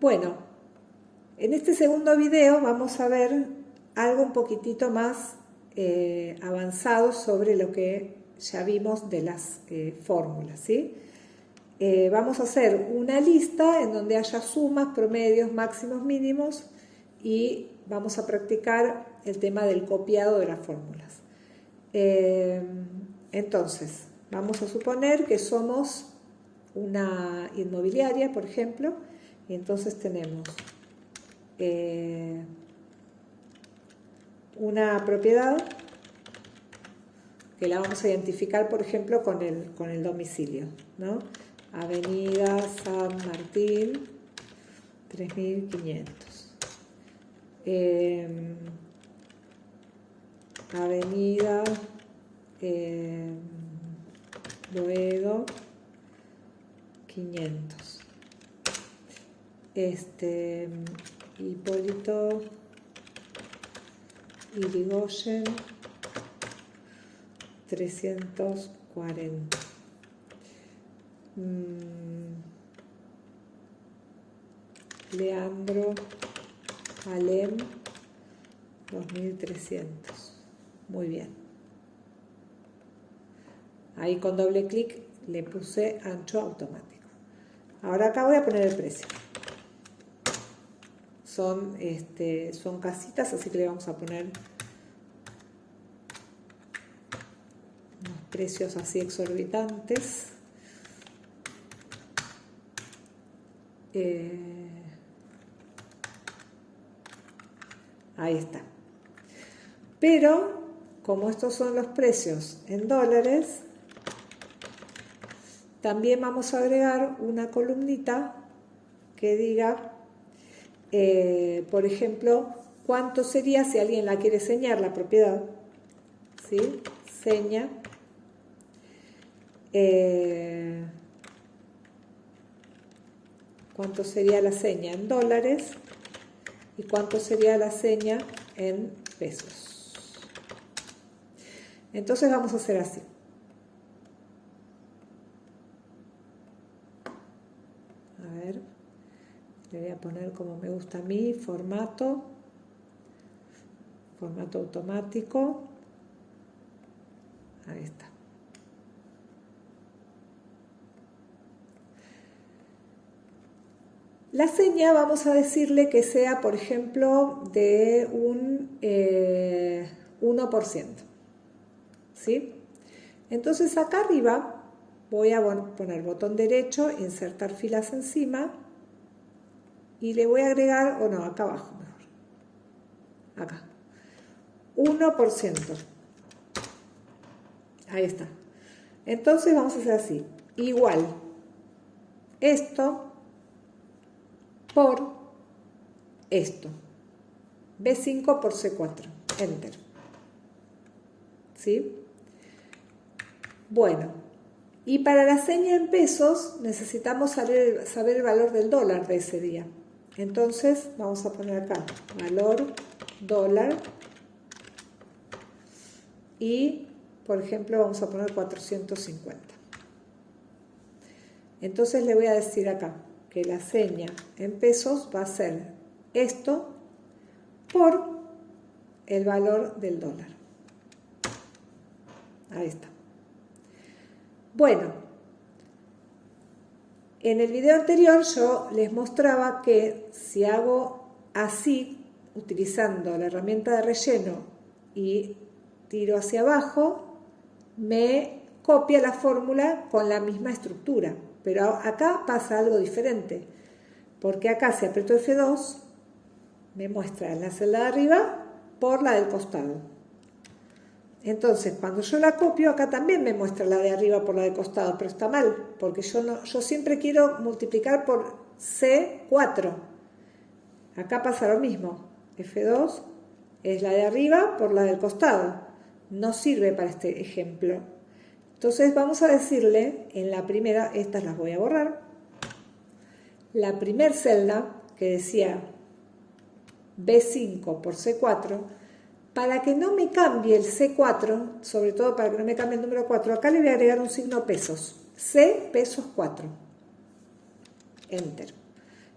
Bueno, en este segundo video vamos a ver algo un poquitito más eh, avanzado sobre lo que ya vimos de las eh, fórmulas. Eh, vamos a hacer una lista en donde haya sumas, promedios, máximos, mínimos y vamos a practicar el tema del copiado de las fórmulas. entonces, vamos a suponer que somos una inmobiliaria, por ejemplo, y entonces tenemos una propiedad que la vamos a identificar, por ejemplo, con el, con el domicilio. ¿no? Avenida San Martín, 3500. Em, avenida eh, 500. Este, Hipólito Irigoyen 340. Mm. Leandro Alem 2300. Muy bien. Ahí con doble clic le puse ancho automático. Ahora acá voy a poner el precio. Son, este, son casitas, así que le vamos a poner precios así exorbitantes. Eh, ahí está. Pero, como estos son los precios en dólares, también vamos a agregar una columnita que diga, eh, por ejemplo, cuánto sería si alguien la quiere señar la propiedad. ¿Sí? Seña eh, cuánto sería la seña en dólares y cuánto sería la seña en pesos. Entonces vamos a hacer así. A ver, le voy a poner como me gusta a mí, formato, formato automático. Ahí está. La seña vamos a decirle que sea, por ejemplo, de un 1%. Eh, ¿sí? Entonces acá arriba voy a poner botón derecho, insertar filas encima y le voy a agregar, o no, acá abajo mejor. Acá. 1%. Ahí está. Entonces vamos a hacer así. Igual. Esto por esto. B5 por C4. Enter. ¿Sí? Bueno, y para la seña en pesos necesitamos saber, saber el valor del dólar de ese día. Entonces vamos a poner acá valor dólar y por ejemplo vamos a poner 450. Entonces le voy a decir acá que la seña en pesos va a ser esto por el valor del dólar. Ahí está. Bueno, en el video anterior yo les mostraba que si hago así, utilizando la herramienta de relleno y tiro hacia abajo, me copia la fórmula con la misma estructura. Pero acá pasa algo diferente, porque acá si aprieto F2, me muestra la celda de arriba por la del costado. Entonces, cuando yo la copio, acá también me muestra la de arriba por la del costado, pero está mal, porque yo, no, yo siempre quiero multiplicar por C4. Acá pasa lo mismo. F2 es la de arriba por la del costado. No sirve para este ejemplo. Entonces vamos a decirle en la primera, estas las voy a borrar, la primer celda que decía B5 por C4, para que no me cambie el C4, sobre todo para que no me cambie el número 4, acá le voy a agregar un signo pesos, C pesos 4, enter.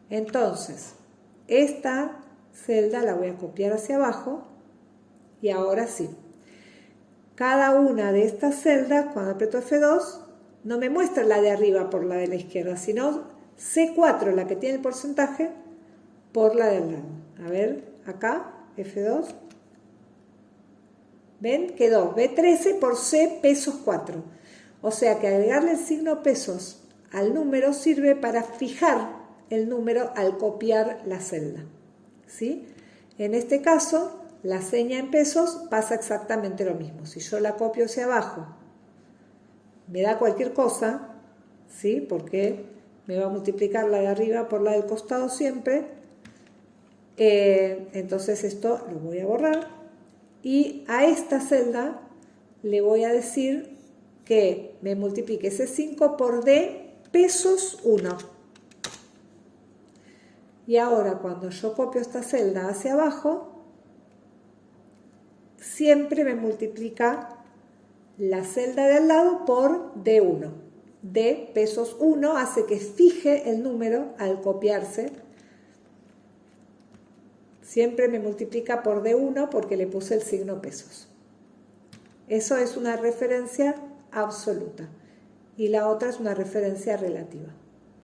Entonces, esta celda la voy a copiar hacia abajo y ahora sí. Cada una de estas celdas, cuando aprieto F2, no me muestra la de arriba por la de la izquierda, sino C4, la que tiene el porcentaje, por la del lado. A ver, acá, F2. ¿Ven? Quedó B13 por C pesos 4. O sea que agregarle el signo pesos al número sirve para fijar el número al copiar la celda. ¿Sí? En este caso, la seña en pesos pasa exactamente lo mismo. Si yo la copio hacia abajo, me da cualquier cosa, ¿sí? Porque me va a multiplicar la de arriba por la del costado siempre. Eh, entonces esto lo voy a borrar. Y a esta celda le voy a decir que me multiplique ese 5 por D pesos 1. Y ahora cuando yo copio esta celda hacia abajo, siempre me multiplica la celda de al lado por D1. D pesos 1 hace que fije el número al copiarse. Siempre me multiplica por D1 porque le puse el signo pesos. Eso es una referencia absoluta y la otra es una referencia relativa.